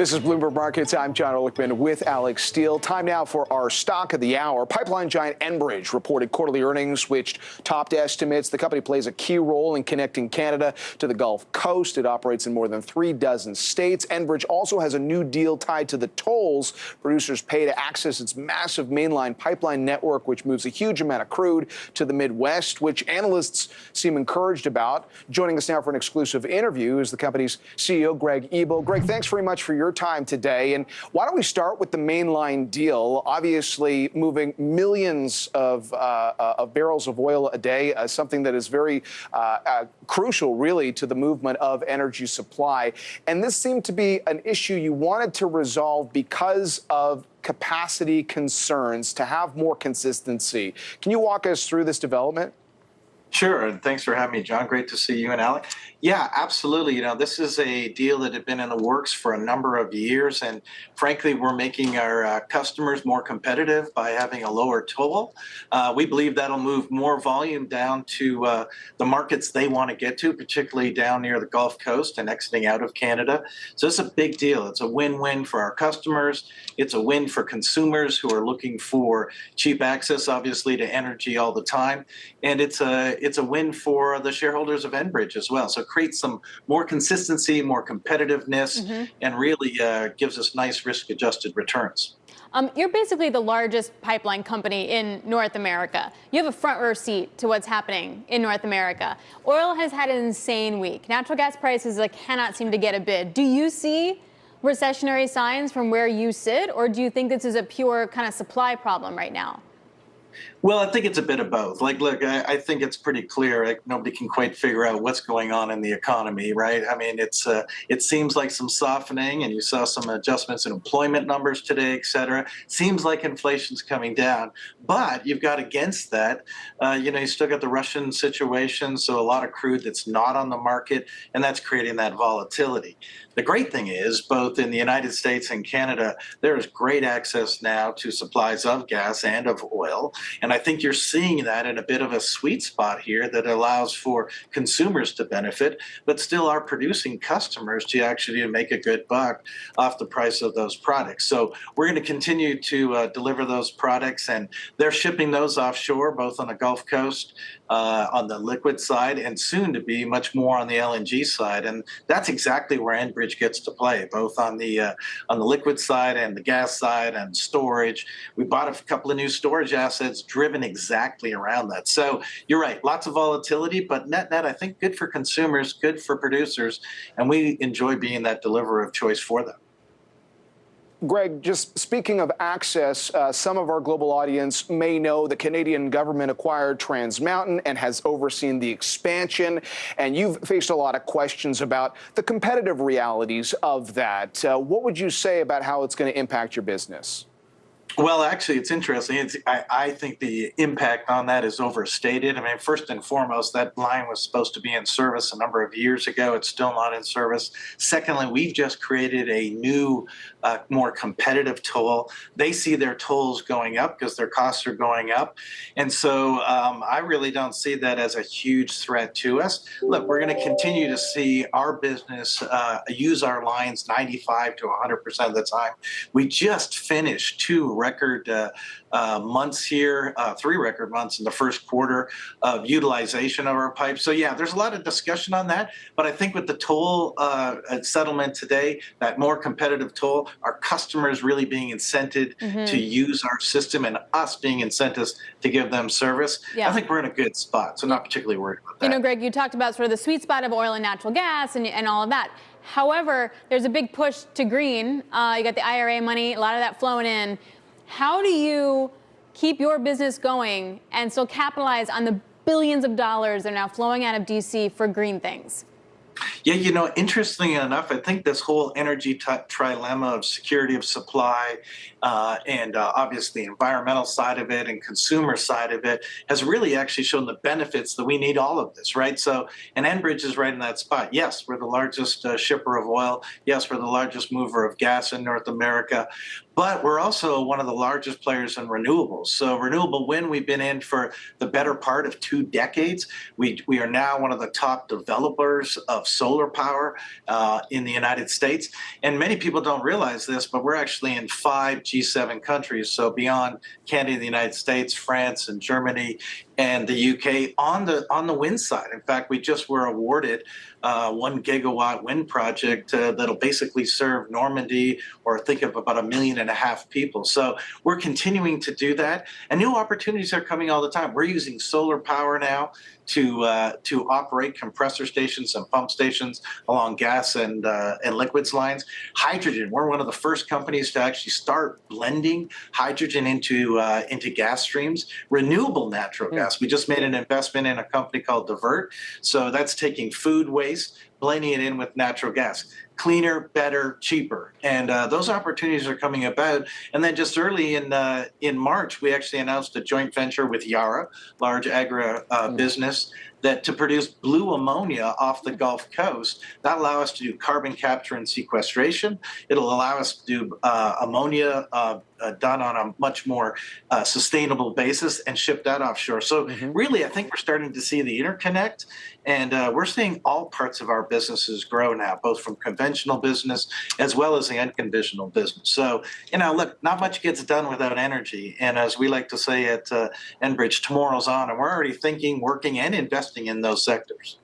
This is Bloomberg Markets. I'm Jon Erlichman with Alix Steel. Time now for our stock of the hour. Pipeline giant Enbridge reported quarterly earnings which topped estimates. The company plays a key role in connecting Canada to the Gulf Coast. It operates in more than three dozen states. Enbridge also has a new deal tied to the tolls producers pay to access its massive mainline pipeline network, which moves a huge amount of crude to the Midwest, which analysts seem encouraged about. Joining us now for an exclusive interview is the company's CEO, Greg Ebel. Greg, thanks very much for your your time today. And why don't we start with the mainline deal? Obviously, moving millions of, uh, uh, of barrels of oil a day, uh, something that is very uh, uh, crucial, really, to the movement of energy supply. And this seemed to be an issue you wanted to resolve because of capacity concerns to have more consistency. Can you walk us through this development? Sure, and thanks for having me, Jon. Great to see you and Alec. Yeah, absolutely. You know, this is a deal that had been in the works for a number of years, and frankly, we're making our uh, customers more competitive by having a lower toll. Uh, we believe that'll move more volume down to uh, the markets they want to get to, particularly down near the Gulf Coast and exiting out of Canada. So it's a big deal. It's a win-win for our customers. It's a win for consumers who are looking for cheap access, obviously, to energy all the time, and it's a it's a win for the shareholders of Enbridge as well. So it creates some more consistency, more competitiveness, mm -hmm. and really uh, gives us nice risk-adjusted returns. Um, you're basically the largest pipeline company in North America. You have a front row seat to what's happening in North America. Oil has had an insane week. Natural gas prices like, cannot seem to get a bid. Do you see recessionary signs from where you sit, or do you think this is a pure kind of supply problem right now? Well, I think it's a bit of both. Like, look, I, I think it's pretty clear. Like, nobody can quite figure out what's going on in the economy, right? I mean, it's uh, it seems like some softening, and you saw some adjustments in employment numbers today, et cetera. Seems like inflation's coming down, but you've got against that, uh, you know, you still got the Russian situation, so a lot of crude that's not on the market, and that's creating that volatility. The great thing is, both in the United States and Canada, there is great access now to supplies of gas and of oil. And I think you're seeing that in a bit of a sweet spot here that allows for consumers to benefit, but still our producing customers to actually make a good buck off the price of those products. So we're going to continue to uh, deliver those products, and they're shipping those offshore, both on the Gulf Coast, uh, on the liquid side, and soon to be much more on the LNG side. And that's exactly where Enbridge gets to play, both on the uh, on the liquid side and the gas side and storage. We bought a couple of new storage assets driven exactly around that. So you're right, lots of volatility, but net net, I think good for consumers, good for producers, and we enjoy being that deliverer of choice for them. Greg, just speaking of access, uh, some of our global audience may know the Canadian government acquired Trans Mountain and has overseen the expansion. And you've faced a lot of questions about the competitive realities of that. Uh, what would you say about how it's going to impact your business? Well, actually, it's interesting. It's, I, I, think the impact on that is overstated. I mean, first and foremost, that line was supposed to be in service a number of years ago. It's still not in service. Secondly, we've just created a new, uh, more competitive toll. They see their tolls going up because their costs are going up. And so um, I really don't see that as a huge threat to us. Look, we're going to continue to see our business uh, use our lines 95 to 100% of the time. We just finished two record uh, uh, months here, uh, three record months in the first quarter of utilization of our pipes. So yeah, there's a lot of discussion on that. But I think with the toll uh, settlement today, that more competitive toll, our customers really being incented mm -hmm. to use our system and us being incented to give them service, yeah. I think we're in a good spot. So not particularly worried about that. You know, Greg, you talked about sort of the sweet spot of oil and natural gas and, and all of that. However, there's a big push to green. Uh, you got the IRA money, a lot of that flowing in. How do you keep your business going and still capitalize on the billions of dollars that are now flowing out of DC for green things? Yeah, you know, interestingly enough, I think this whole energy trilemma of security of supply uh, and uh, obviously environmental side of it and consumer side of it has really actually shown the benefits that we need all of this, right? So, and Enbridge is right in that spot. Yes, we're the largest uh, shipper of oil. Yes, we're the largest mover of gas in North America. But we're also one of the largest players in renewables. So renewable wind, we've been in for the better part of two decades. We, we are now one of the top developers of solar power uh, in the United States. And many people don't realize this, but we're actually in five G7 countries. So beyond Canada, the United States, France, and Germany, and the UK on the on the wind side. In fact, we just were awarded uh, one gigawatt wind project uh, that'll basically serve Normandy or think of about a million and a half people. So we're continuing to do that, and new opportunities are coming all the time. We're using solar power now to uh, to operate compressor stations and pump stations along gas and uh, and liquids lines. Hydrogen. We're one of the first companies to actually start blending hydrogen into uh, into gas streams. Renewable natural gas. We just made an investment in a company called Divert. So that's taking food waste, blending it in with natural gas cleaner, better, cheaper. And uh, those opportunities are coming about. And then just early in uh, in March, we actually announced a joint venture with Yara, large agri uh, business, that to produce blue ammonia off the Gulf Coast. That allow us to do carbon capture and sequestration. It'll allow us to do uh, ammonia uh, uh, done on a much more uh, sustainable basis and ship that offshore. So really, I think we're starting to see the interconnect, and uh, we're seeing all parts of our businesses grow now, both from conventional business as well as the unconventional business. So you know, look, not much gets done without energy, and as we like to say at uh, Enbridge, tomorrow's on, and we're already thinking, working, and investing in those sectors.